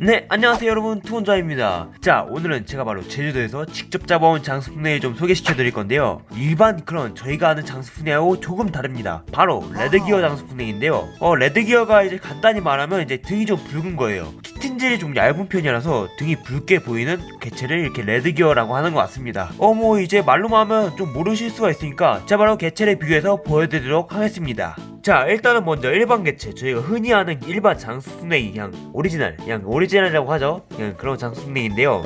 네 안녕하세요 여러분. 투혼자입니다. 자 오늘은 제가 바로 제주도에서 직접 잡아온 장수풍뎅이 좀 소개시켜 드릴 건데요. 일반 그런 저희가 아는 장수풍뎅이하고 조금 다릅니다. 바로 레드기어 장수풍뎅인데요. 어 레드기어가 이제 간단히 말하면 이제 등이 좀 붉은 거예요. 키튼질이 좀 얇은 편이라서 등이 붉게 보이는 개체를 이렇게 레드기어라고 하는 것 같습니다. 어 뭐 이제 말로만 하면 좀 모르실 수가 있으니까 제가 바로 개체를 비교해서 보여드리도록 하겠습니다 자 일단은 먼저 일반 개체. 저희가 흔히 아는 일반 장수풍뎅이 그냥 오리지널 그냥 오리지널이라고 하죠? 그냥 그런 장수풍뎅인데요.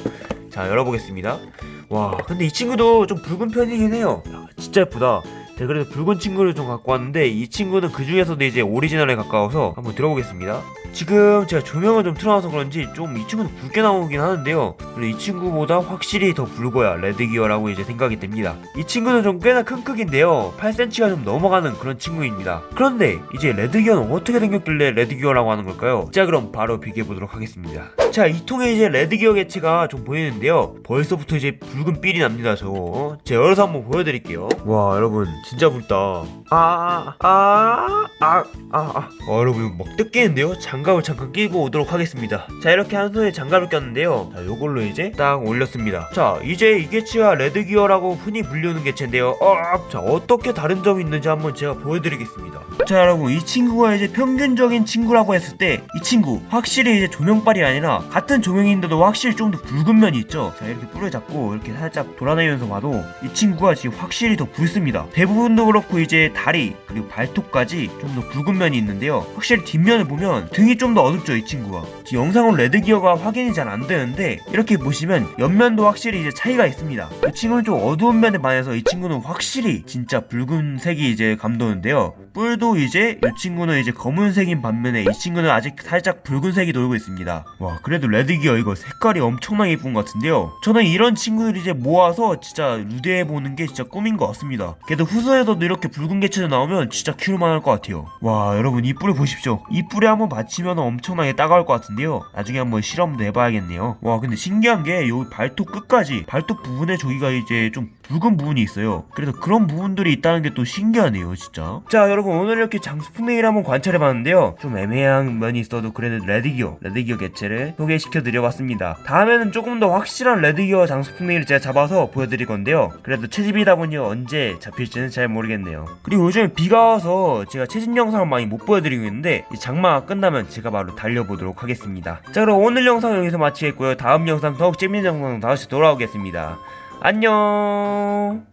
자 열어보겠습니다. 와 근데 이 친구도 좀 붉은 편이긴 해요. 야, 진짜 예쁘다 제가 그래서 붉은 친구를 좀 갖고 왔는데 이 친구는 그 중에서도 이제 오리지널에 가까워서 한번 들어보겠습니다. 지금 제가 조명을 좀 틀어놔서 그런지 좀 이 친구는 붉게 나오긴 하는데요. 근데 이 친구보다 확실히 더 붉어야 레드기어라고 이제 생각이 됩니다. 이 친구는 좀 꽤나 큰 크기인데요. 8cm가 좀 넘어가는 그런 친구입니다. 그런데 이제 레드기어는 어떻게 생겼길래 레드기어라고 하는 걸까요? 자 그럼 바로 비교해보도록 하겠습니다 자 이 통에 이제 레드 기어 개체가 좀 보이는데요. 벌써부터 이제 붉은 삘이 납니다 저거. 제가 열어서 한번 보여드릴게요. 와 여러분 진짜 붉다. 아아아아아 아, 어, 여러분 이거 막 뜯기는데요? 장갑을 잠깐 끼고 오도록 하겠습니다. 자 이렇게 한 손에 장갑을 꼈는데요. 자 요걸로 이제 딱 올렸습니다. 자 이제 이 개체가 레드 기어라고 흔히 불리는 개체인데요. 어, 자 어떻게 다른 점이 있는지 한번 제가 보여드리겠습니다. 자 여러분 이 친구가 이제 평균적인 친구라고 했을 때 이 친구 확실히 이제 조명빨이 아니라 같은 조명인데도 확실히 좀 더 붉은 면이 있죠? 자 이렇게 뿔을 잡고 이렇게 살짝 돌아다니면서 봐도 이 친구가 지금 확실히 더 붉습니다. 대부분도 그렇고 이제 다리 그리고 발톱까지 좀 더 붉은 면이 있는데요. 확실히 뒷면을 보면 등이 좀 더 어둡죠 이 친구가. 지금 영상으로 레드기어가 확인이 잘 안 되는데 이렇게 보시면 옆면도 확실히 이제 차이가 있습니다. 이 친구는 좀 어두운 면에 반해서 이 친구는 확실히 진짜 붉은색이 이제 감도는데요. 뿔도 이제 이 친구는 이제 검은색인 반면에 이 친구는 아직 살짝 붉은색이 돌고 있습니다. 와 그래 도 레드기어 이거 색깔이 엄청나게 예쁜 것 같은데요. 저는 이런 친구들 이제 모아서 진짜 루대해보는 게 진짜 꿈인 것 같습니다. 그래도 후소에서도 이렇게 붉은 개체도 나오면 진짜 키울만 할 것 같아요. 와 여러분 이 뿔을 보십시오. 이 뿔에 한번 받치면 엄청나게 따가울 것 같은데요. 나중에 한번 실험도 해봐야겠네요. 와 근데 신기한 게 여기 발톱 끝까지 발톱 부분에 저기가 이제 좀 붉은 부분이 있어요. 그래서 그런 부분들이 있다는 게 또 신기하네요 진짜. 자 여러분 오늘 이렇게 장수풍뎅이를 한번 관찰해봤는데요. 좀 애매한 면이 있어도 그래도 레드기어 레드기어 개체를 소개시켜드려봤습니다. 다음에는 조금 더 확실한 레드기어 장수풍뎅이를 제가 잡아서 보여드릴 건데요. 그래도 채집이다 보니 언제 잡힐지는 잘 모르겠네요. 그리고 요즘 비가 와서 제가 채집 영상을 많이 못 보여드리고 있는데 이 장마가 끝나면 제가 바로 달려보도록 하겠습니다. 자 그럼 오늘 영상 여기서 마치겠고요. 다음 영상 더욱 재밌는 영상 다시 돌아오겠습니다 안녕